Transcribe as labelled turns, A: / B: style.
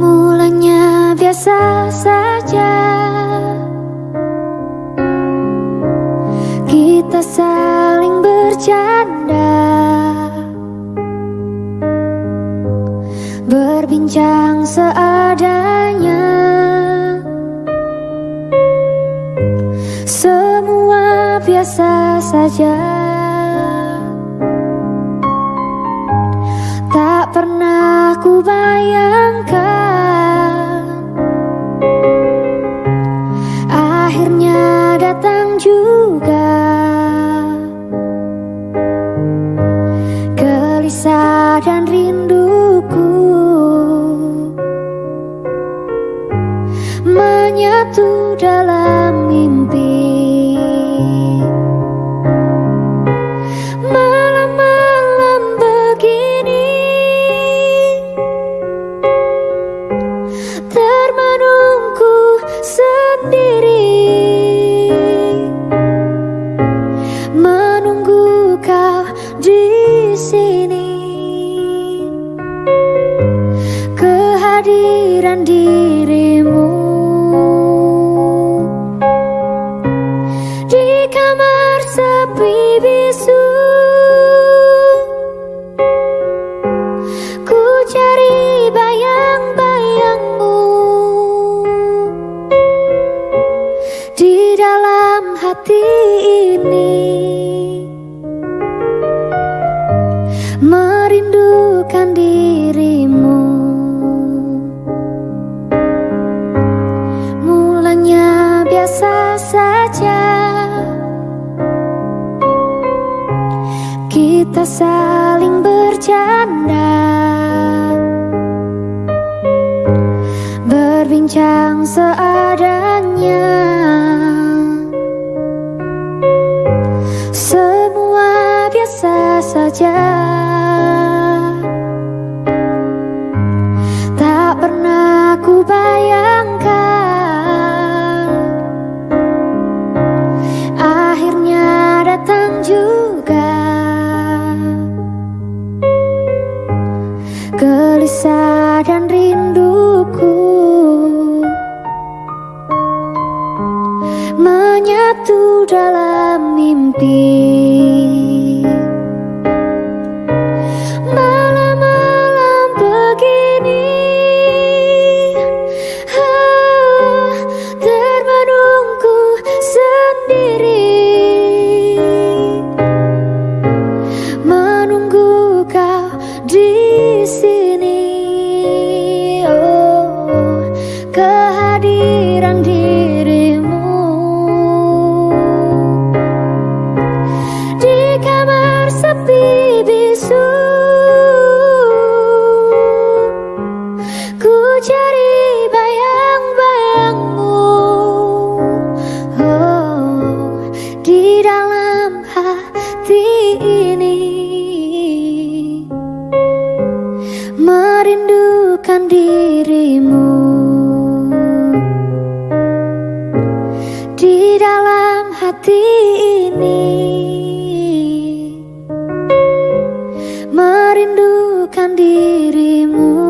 A: Mulanya biasa saja. Kita saling bercanda. Berbincang seadanya biasa saja. Tak pernah ku bayangkan. Akhirnya datang juga. Gelisah dan rinduku. Menyatu dalam Kehadiran dirimu. Di kamar sepi bisu Ku cari bayang-bayangmu. Di dalam hati ini Merindukan dirimu saja. Kita saling bercanda. Berbincang seadanya Gelisah dan rinduku. Menyatu dalam mimpi. Malam-malam begini. Termenungku sendiri. Menunggu kau di rindukan dirimu. Di dalam hati ini Merindukan dirimu.